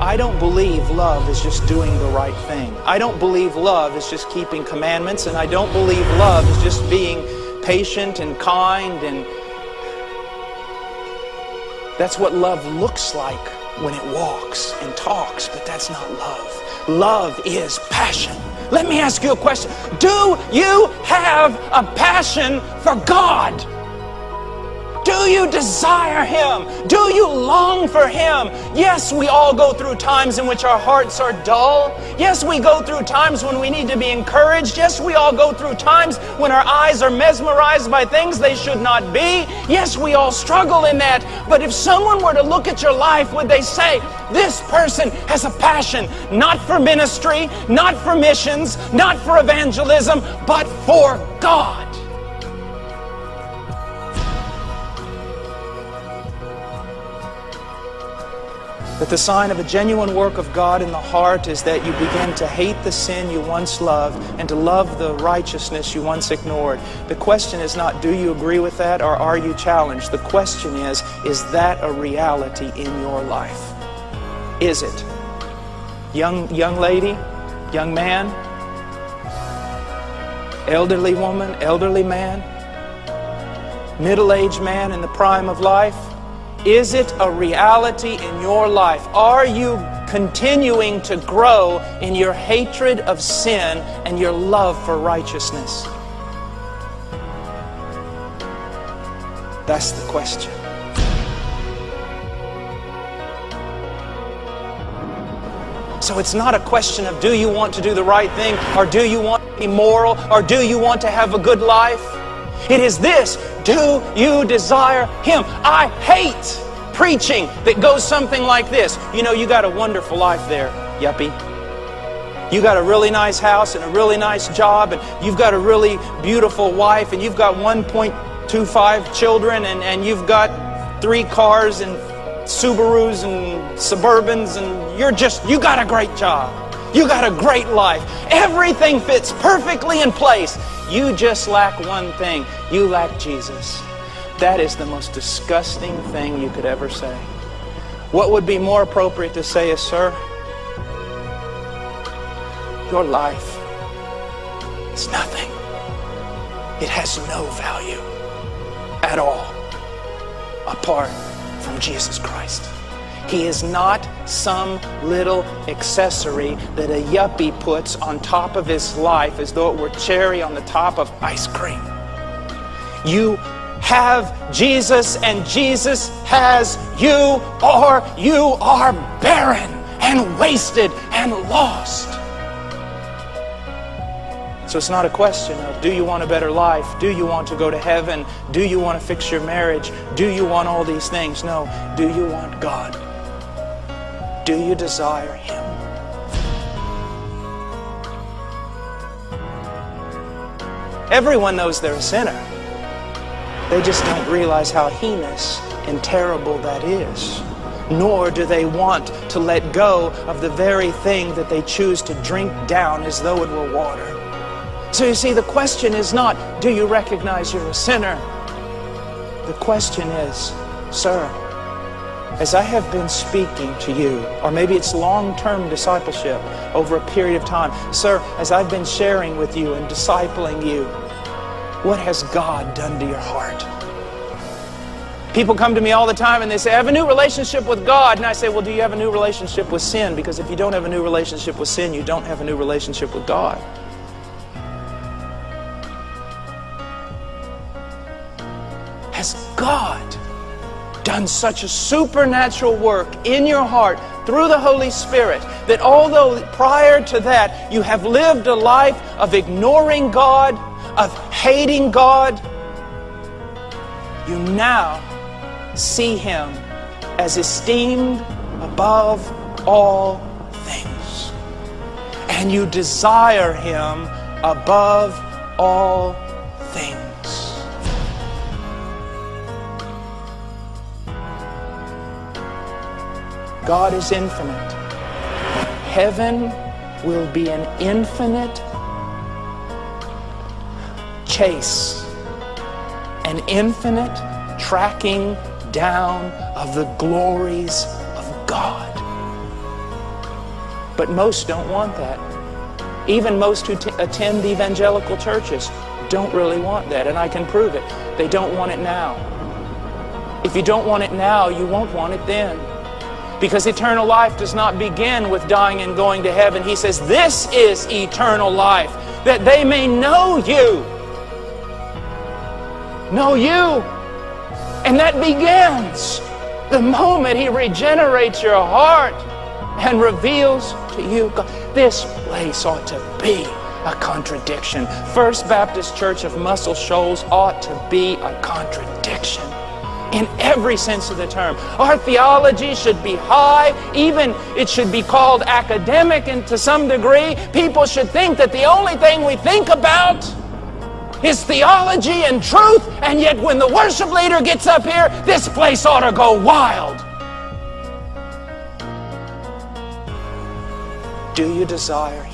I don't believe love is just doing the right thing. I don't believe love is just keeping commandments, and I don't believe love is just being patient and kind and that's what love looks like when it walks and talks, but that's not love. Love is passion. Let me ask you a question. Do you have a passion for God? You desire Him? Do you long for Him? Yes, we all go through times in which our hearts are dull. Yes, we go through times when we need to be encouraged. Yes, we all go through times when our eyes are mesmerized by things they should not be. Yes, we all struggle in that. But if someone were to look at your life, would they say, this person has a passion not for ministry, not for missions, not for evangelism, but for God? That the sign of a genuine work of God in the heart is that you begin to hate the sin you once loved and to love the righteousness you once ignored. The question is not, do you agree with that or are you challenged? The question is, is that a reality in your life? Is it? Young, young lady, young man, elderly woman, elderly man, middle-aged man in the prime of life, is it a reality in your life? Are you continuing to grow in your hatred of sin and your love for righteousness? That's the question. So it's not a question of do you want to do the right thing or do you want to be moral or do you want to have a good life? It is this do you desire Him? I hate preaching that goes something like this. You know, you got a wonderful life there, yuppie. You got a really nice house and a really nice job, and you've got a really beautiful wife, and you've got 1.25 children, and, and you've got three cars and Subarus and Suburbans, and you're just, you got a great job. You got a great life. Everything fits perfectly in place. You just lack one thing. You lack Jesus. That is the most disgusting thing you could ever say. What would be more appropriate to say is, sir, your life is nothing. It has no value at all apart from Jesus Christ. He is not some little accessory that a yuppie puts on top of his life as though it were cherry on the top of ice cream. You have Jesus and Jesus has you or you are barren and wasted and lost. So it's not a question of do you want a better life? Do you want to go to heaven? Do you want to fix your marriage? Do you want all these things? No. Do you want God? Do you desire Him? Everyone knows they're a sinner. They just don't realize how heinous and terrible that is. Nor do they want to let go of the very thing that they choose to drink down as though it were water. So you see, the question is not, do you recognize you're a sinner? The question is, sir, as I have been speaking to you, or maybe it's long-term discipleship over a period of time, sir, as I've been sharing with you and discipling you, what has God done to your heart? People come to me all the time and they say, I have a new relationship with God. And I say, well, do you have a new relationship with sin? Because if you don't have a new relationship with sin, you don't have a new relationship with God. Done such a supernatural work in your heart through the Holy Spirit that although prior to that you have lived a life of ignoring God, of hating God, you now see Him as esteemed above all things. And you desire Him above all God is infinite. Heaven will be an infinite chase, an infinite tracking down of the glories of God. But most don't want that. Even most who attend evangelical churches don't really want that, and I can prove it. They don't want it now. If you don't want it now, you won't want it then. Because eternal life does not begin with dying and going to heaven. He says, This is eternal life, that they may know you. Know you. And that begins the moment He regenerates your heart and reveals to you God. This place ought to be a contradiction. First Baptist Church of Muscle Shoals ought to be a contradiction in every sense of the term. Our theology should be high, even it should be called academic and to some degree. People should think that the only thing we think about is theology and truth, and yet when the worship leader gets up here, this place ought to go wild. Do you desire?